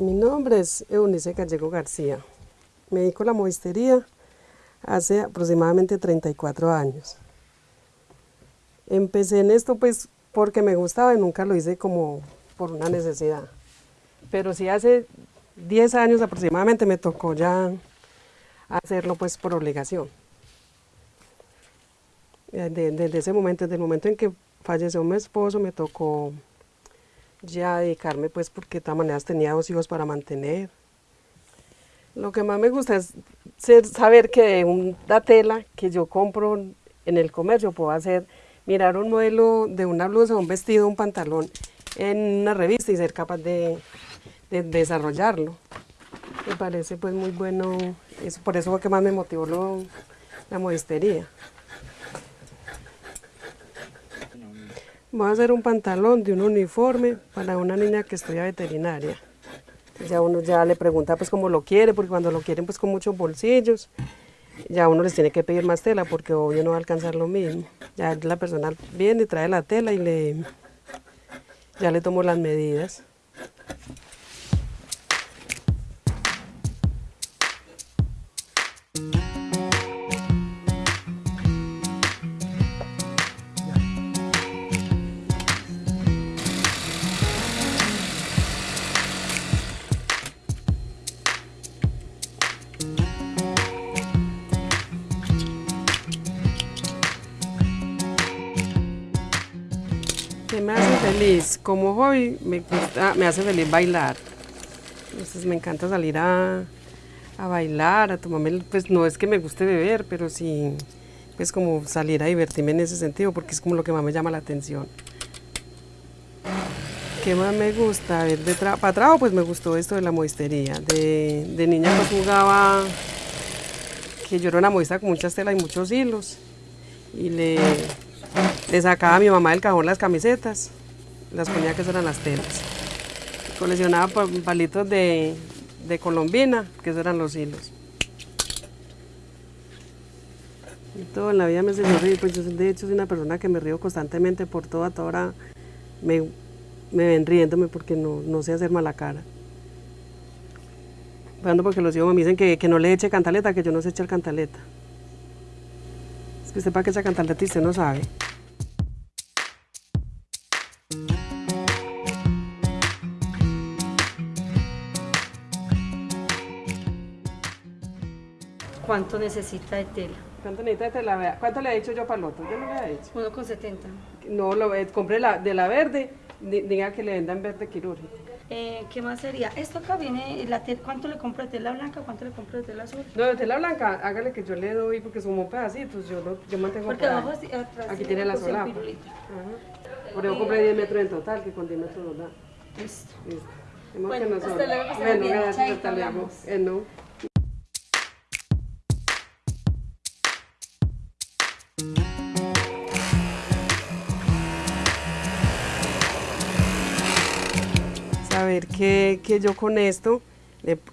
Mi nombre es Eunice Gallego García. Me dedico a la modistería hace aproximadamente 34 años. Empecé en esto pues porque me gustaba y nunca lo hice como por una necesidad. Pero sí hace 10 años aproximadamente me tocó ya hacerlo pues por obligación. Desde, ese momento, desde el momento en que falleció mi esposo, me tocó ya dedicarme pues porque de todas maneras tenía dos hijos para mantener. Lo que más me gusta es saber que de una tela que yo compro en el comercio puedo hacer, mirar un modelo de una blusa, un vestido, un pantalón en una revista y ser capaz de, desarrollarlo. Me parece pues muy bueno, eso, por eso fue que más me motivó la modistería. Voy a hacer un pantalón de un uniforme para una niña que estudia veterinaria. Ya uno ya le pregunta pues cómo lo quiere, porque cuando lo quieren pues con muchos bolsillos, ya uno les tiene que pedir más tela porque obvio no va a alcanzar lo mismo. Ya la persona viene, trae la tela y le, ya le tomo las medidas. Me hace feliz? Como hobby me, me hace feliz bailar. Entonces me encanta salir a, bailar, a tomarme, pues no es que me guste beber, pero sí, pues como salir a divertirme en ese sentido, porque es como lo que más me llama la atención. ¿Qué más me gusta? ver, de para trabajo pues me gustó esto de la modistería. De, de niña pues jugaba, que yo era una modista con muchas telas y muchos hilos. Y le, le sacaba a mi mamá del cajón las camisetas, las ponía que eran las telas. Coleccionaba palitos de, colombina, que eran los hilos. Y todo en la vida me enseñó reír, pues yo de hecho soy una persona que me río constantemente por todo, a toda hora me, ven riéndome porque no, sé hacer mala cara. Cuando porque los hijos me dicen que, no le eche cantaleta, que yo no sé echar cantaleta. Es que sepa que echa cantaleta y usted no sabe. ¿Cuánto necesita de tela? ¿Cuánto necesita de tela? ¿Cuánto le he dicho yo para el otro? Yo no le he dicho. Uno con 70. No, lo, eh, compré la, de la verde, diga que le vendan verde quirúrgico. Eh, ¿Qué más sería? Esto acá viene, la ¿cuánto le compro de tela blanca? ¿Cuánto le compro de tela azul? No, de tela blanca, hágale que yo le doy porque son pedacitos, yo, no, yo mantengo Porque abajo, atrás, Aquí tiene la sola. Por eso compré 10 metros en total, que con 10 metros nos da. Listo. Listo. Bueno, que hasta luego, bueno, gracias, hasta luego. Eh, no. Saber que, yo con esto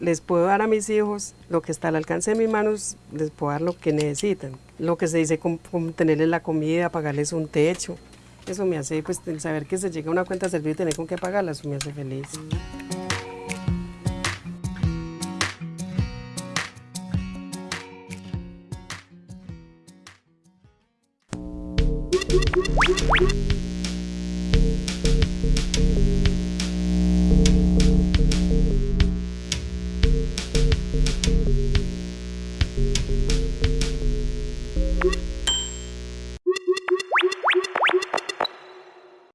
les puedo dar a mis hijos lo que está al alcance de mis manos, les puedo dar lo que necesitan. Lo que se dice como, tenerles la comida, pagarles un techo. Eso me hace, pues, saber que se llega a una cuenta de servicio y tener con qué pagarla, eso me hace feliz.